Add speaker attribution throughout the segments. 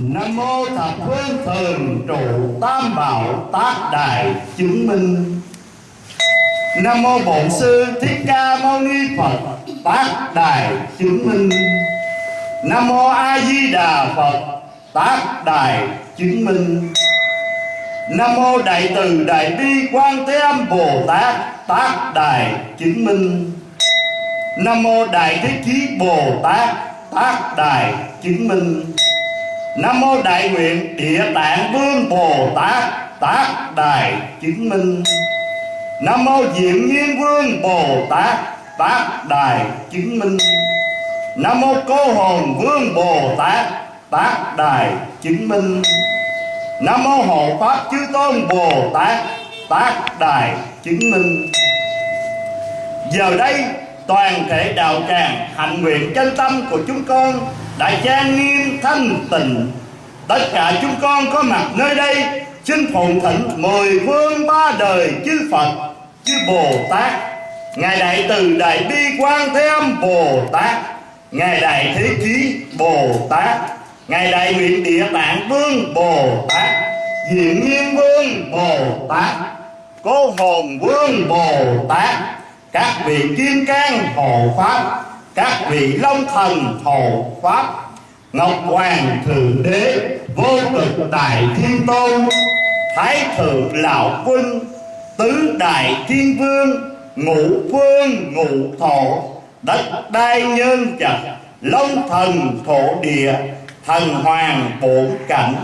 Speaker 1: Nam mô thập phương thường trụ tam bảo tác đại chứng minh. Nam mô Bổn Sư Thích Ca Mâu Ni Phật tác đại chứng minh. Nam mô A Di Đà Phật tác đại chứng minh. Nam mô Đại Từ Đại Bi Quan Thế Âm Bồ Tát tác đại chứng minh. Nam mô Đại Thế Chí Bồ Tát tác đại chứng minh. Nam mô Đại Nguyện Địa Tạng Vương Bồ Tát tác đài chứng minh. Nam mô Diệm Nhiên Vương Bồ Tát tác đài chứng minh. Nam mô Cô Hồn Vương Bồ Tát tác đài chứng minh. Nam mô Hộ Pháp Chư Tôn Bồ Tát tác đài chứng minh. Giờ đây toàn thể đạo tràng hạnh nguyện chân tâm của chúng con đã trang nghiêm thanh tịnh. Tất cả chúng con có mặt nơi đây, xin phụng thỉnh mười phương ba đời chư Phật, chư Bồ Tát. Ngài đại từ đại bi quan thế âm Bồ Tát. Ngài đại thế chí Bồ Tát. Ngài đại nguyện địa tạng vương Bồ Tát. Diện nghiêm vương Bồ Tát. Cố hồn vương Bồ Tát các vị kim cang hộ pháp, các vị long thần hộ pháp, ngọc hoàng thượng đế, vô cực đại thiên tôn, thái thượng lão quân, tứ đại thiên vương, ngũ vương, ngũ thổ đất đai nhân vật, long thần thổ địa, thần hoàng bổn cảnh,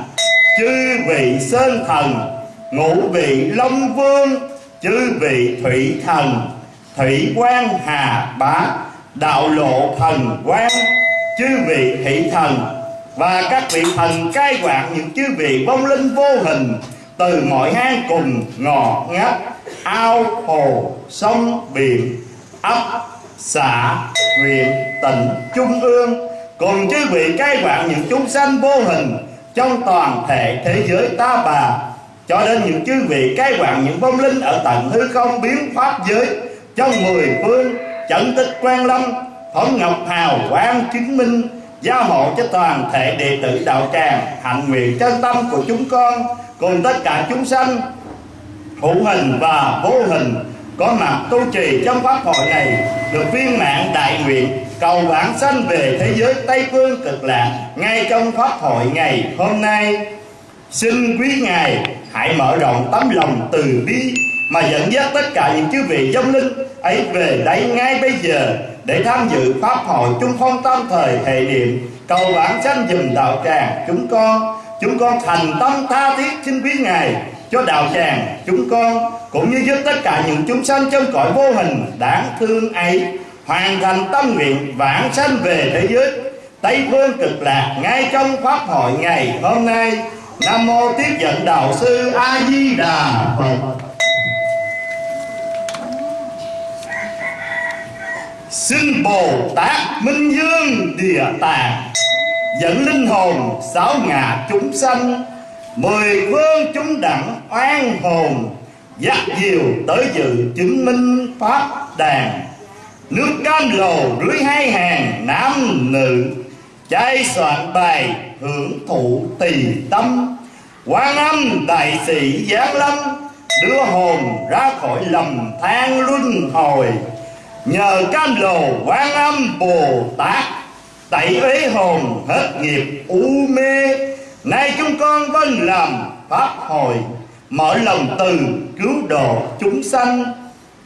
Speaker 1: chư vị sơn thần, ngũ vị long vương, chư vị thủy thần thủy quan hà bá, đạo lộ thần quan chư vị thị thần. Và các vị thần cai quản những chư vị vong linh vô hình, từ mọi hang cùng ngò ngách, ao hồ, sông, biển, ấp, xã, huyện, tỉnh, trung ương. Cùng chư vị cai quản những chúng sanh vô hình trong toàn thể thế giới ta bà. Cho đến những chư vị cai quản những vong linh ở tận hư không biến pháp giới trong mười phương chẩn tích quan lâm phẩm ngọc hào, quang chứng minh, gia hộ cho toàn thể đệ tử đạo tràng, hạnh nguyện chân tâm của chúng con, cùng tất cả chúng sanh, hữu hình và vô hình, có mặt tu trì trong pháp hội này, được viên mạng đại nguyện, cầu bản sanh về thế giới tây phương cực lạc ngay trong pháp hội ngày hôm nay. Xin quý ngài hãy mở rộng tấm lòng từ bi mà dẫn dắt tất cả những chư vị dông linh ấy về đây ngay bây giờ để tham dự pháp hội trung phong tam thời hệ niệm. Cầu bản sanh dùm đạo tràng chúng con. Chúng con thành tâm tha thiết xin quý ngài cho đạo tràng chúng con, cũng như giúp tất cả những chúng sanh trong cõi vô hình đáng thương ấy hoàn thành tâm nguyện vãng sanh về thế giới. Tây phương cực lạc ngay trong pháp hội ngày hôm nay. Nam mô tiếp dẫn đạo sư a di đà phật. Xin bồ tát minh dương địa tạng, dẫn linh hồn sáu ngã chúng sanh, mười phương chúng đẳng oan hồn, dắt diều tới dự chứng minh pháp đàn. Nước cam lồ rưới hai hàng nam nữ trai soạn bài hưởng thụ tỳ tâm. Quan âm đại sĩ giáng lâm đưa hồn ra khỏi lầm than luân hồi nhờ cam lồ quan âm bồ tát, tẩy uế hồn hết nghiệp u mê. Nay chúng con vâng làm pháp hồi, mở lòng từ cứu độ chúng sanh.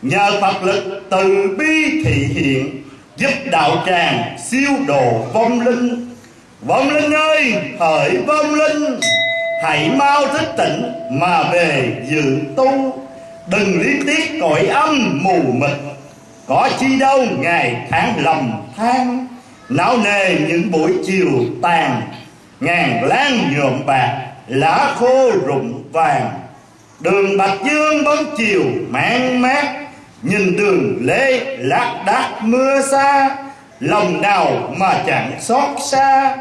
Speaker 1: Nhờ phật lực từ bi thị hiện, giúp đạo tràng siêu độ vong linh. Vong linh ơi, hỡi vong linh, hãy mau thức tỉnh mà về dự tu. Đừng lý tiếc cõi âm mù mịt có chi đâu ngày tháng lầm than não nề những buổi chiều tàn. Ngàn lan nhuộm bạc, lá khô rụng vàng. Đường bạch dương bóng chiều mang mát, nhìn đường lê lác đác mưa xa. Lòng nào mà chẳng xót xa,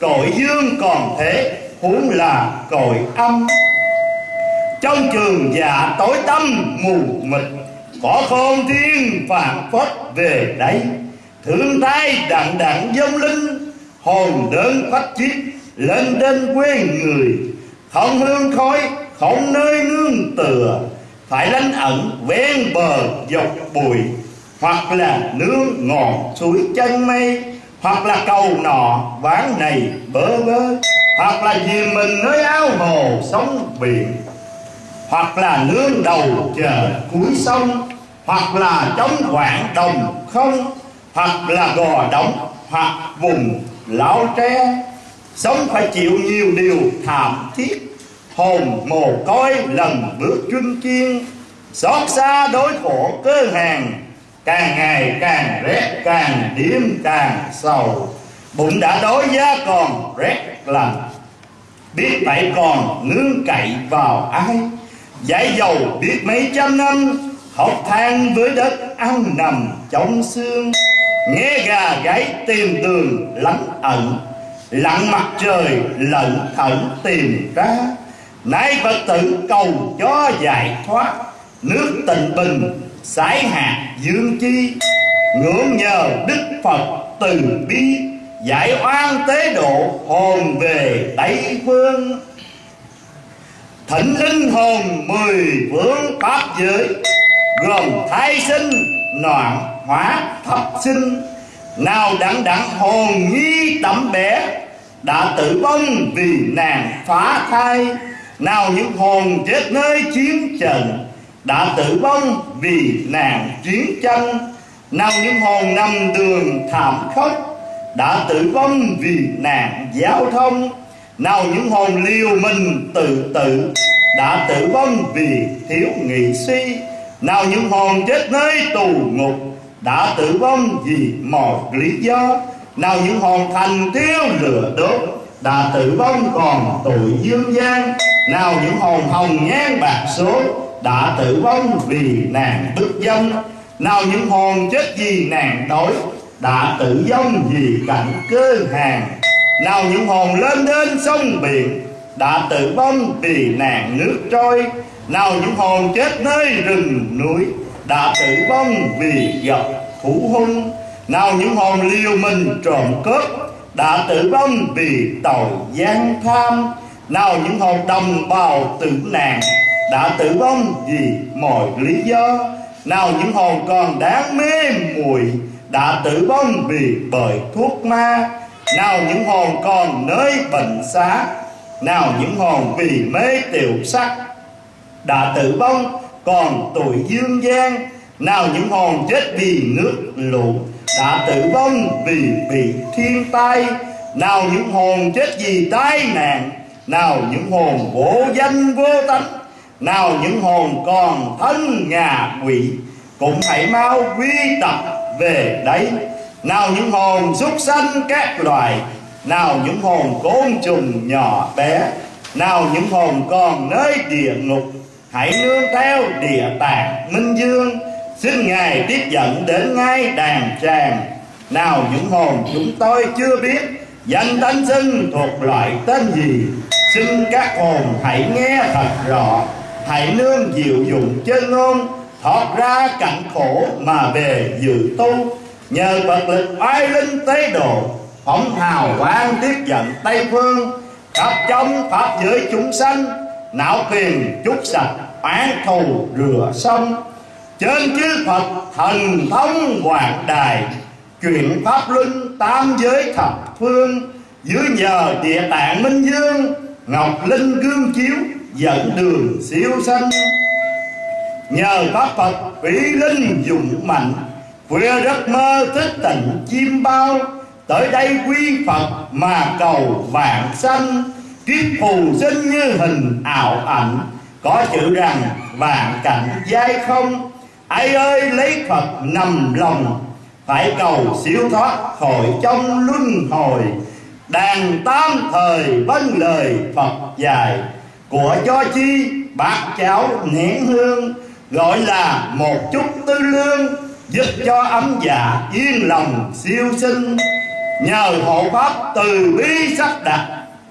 Speaker 1: cội dương còn thế, huống là cội âm. Trong trường dạ tối tâm mù mịt có phong thiên phản phất về đây thương thái đặng đặng dông linh, hồn đơn phách chiết lên trên quê người. Không hương khói, không nơi nương tựa, phải lánh ẩn ven bờ dọc bụi. Hoặc là nương ngọn suối chân mây, hoặc là cầu nọ ván này bơ vơ. Hoặc là vì mình nơi áo hồ sóng biển. Hoặc là nương đầu chờ cuối sông hoặc là chống quảng đồng không, hoặc là gò đóng, hoặc vùng lão tre. Sống phải chịu nhiều điều thảm thiết, hồn mồ côi lần bước trưng chiên xót xa đối khổ cơ hàng, càng ngày càng rét, càng đêm càng sầu. Bụng đã đói giá còn rét lạnh. Biết vậy còn nương cậy vào ai? Giải dầu biết mấy trăm năm học than với đất, ăn nằm trong xương. Nghe gà gáy tìm tường lắng ẩn. Lặng mặt trời lận thẩn tìm ra. Nay phật tử cầu cho giải thoát. Nước tịnh bình sải hạt dương chi. Ngưỡng nhờ đức phật từ bi, giải oan tế độ hồn về tây phương. Thỉnh linh hồn mười phương pháp giới gồm thái sinh noạn hóa thập sinh. Nào đặng đặng hồn nhi tẩm bé đã tử vong vì nàng phá thai. Nào những hồn chết nơi chiến trận, đã tử vong vì nàng chiến tranh. Nào những hồn nằm đường thảm khốc, đã tử vong vì nàng giao thông. Nào những hồn liều mình tự tử, đã tử vong vì thiếu nghị suy nào những hồn chết nơi tù ngục đã tử vong vì một lý do. Nào những hồn thành thiếu lửa đốt đã tử vong còn tội dương gian. Nào những hồn hồng nhan bạc số đã tử vong vì nàng bức dân nào những hồn chết vì nàng đói đã tử vong vì cảnh cơ hàng. Nào những hồn lên đến sông biển đã tử vong vì nàng nước trôi nào những hồn chết nơi rừng núi đã tử vong vì gặp thủ hung. Nào những hồn liều mình trộm cướp đã tử vong vì tội gian tham. Nào những hồn đồng bào tử nạn đã tử vong vì mọi lý do. Nào những hồn còn đáng mê muội đã tử vong vì bởi thuốc ma. Nào những hồn còn nơi bệnh xá. Nào những hồn vì mê tiểu sắc đã tử vong, còn tuổi dương gian. Nào những hồn chết vì nước lũ đã tử vong vì bị thiên tai. Nào những hồn chết vì tai nạn. Nào những hồn vô danh vô tánh. Nào những hồn còn thân ngà quỷ. Cũng hãy mau quy tập về đấy nào những hồn súc sanh các loài. Nào những hồn côn trùng nhỏ bé. Nào những hồn còn nơi địa ngục hãy nương theo địa tạng minh dương. Xin ngài tiếp dẫn đến ngay đàn tràng nào những hồn chúng tôi chưa biết, danh tánh xưng thuộc loại tên gì? Xin các hồn hãy nghe thật rõ. Hãy nương diệu dụng chân ngôn, thoát ra cảnh khổ mà về dự tu. Nhờ vật lực oai linh tế độ, phóng hào quang tiếp dẫn tây phương, khắp trong pháp giới chúng sanh, não phiền chút sạch án thù rửa xong trên chư phật thần thông hoàng đài chuyển pháp luân tam giới thập phương. Dưới nhờ địa tạng minh dương, ngọc linh gương chiếu, dẫn đường siêu sanh. Nhờ pháp phật vĩ linh dụng mạnh vừa giấc mơ thức tỉnh chim bao. Tới đây quy phật mà cầu vạn sanh, kiếp phù sinh như hình ảo ảnh có chữ rằng vạn cảnh dai không? Ai ơi, lấy phật nằm lòng, phải cầu siêu thoát khỏi trong luân hồi. Đàn tam thời vâng lời phật dài của cho chi bác cháu nén hương, gọi là một chút tư lương, giúp cho ấm dạ yên lòng siêu sinh. Nhờ hộ pháp từ bi sắp đặt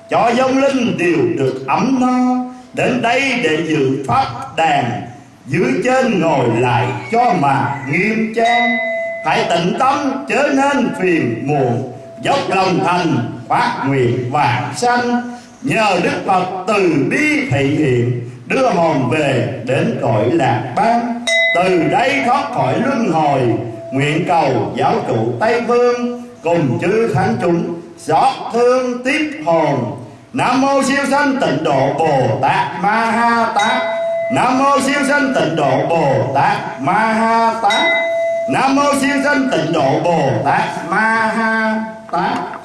Speaker 1: cho dông linh đều được ấm no đến đây để dự pháp đàn, dưới trên ngồi lại cho mà nghiêm trang. Hãy tịnh tâm, chớ nên phiền muộn. Dốc lòng thành, phát nguyện vạn sanh. Nhờ đức phật từ bi thị hiện, đưa hồn về đến cõi lạc ban từ đây thoát khỏi luân hồi, nguyện cầu giáo chủ tây phương cùng chư thánh chúng, xót thương tiếp hồn nam mô siêu sanh tịnh độ bồ tát ma ha tát. Nam mô siêu sanh tịnh độ bồ tát ma ha tát. Nam mô siêu sanh tịnh độ bồ tát ma ha tát.